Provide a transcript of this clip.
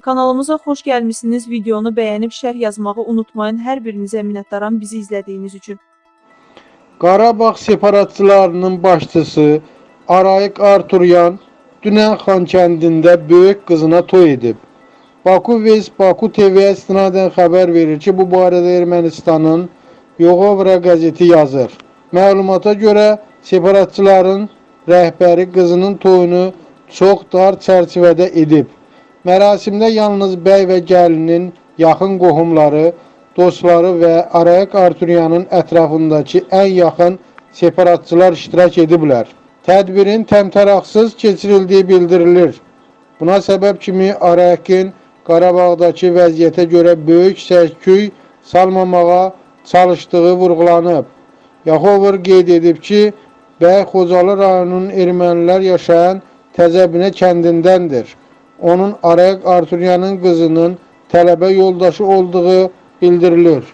Kanalımıza xoş gəlmisiniz. Videonu bəyənib şərh yazmağı unutmayın. Hər birinizə minnətdaram bizi izlədiyiniz üçün. Qarabağ separatçılarının başçısı Arayik Arturyan dünən Xankəndində böyük qızına toy edib. Baku Vez Baku TV-yə istinadən xəbər verir ki, bu barədə Ermənistanın Yoğovra qəzeti yazır. Məlumata görə separatçıların rəhbəri qızının toyunu çox dar çərçivədə edib. Mərasimdə yalnız bəy və gəlinin yaxın qohumları, dostları və Arayik Arturyanın ətrafındakı ən yaxın separatçılar iştirak ediblər. Tədbirin təmtəraqsız keçirildiyi bildirilir. Buna səbəb kimi Arayikin Qarabağdakı vəziyyətə görə böyük səsküy salmamağa çalışdığı vurğulanıb. Yaxovur qeyd edib ki, Bəy Xocalı rayonunun ermənilər yaşayan Təzəbinə kəndindəndir. Onun Arayik Arturyanın qızının tələbə yoldaşı olduğu bildirilir.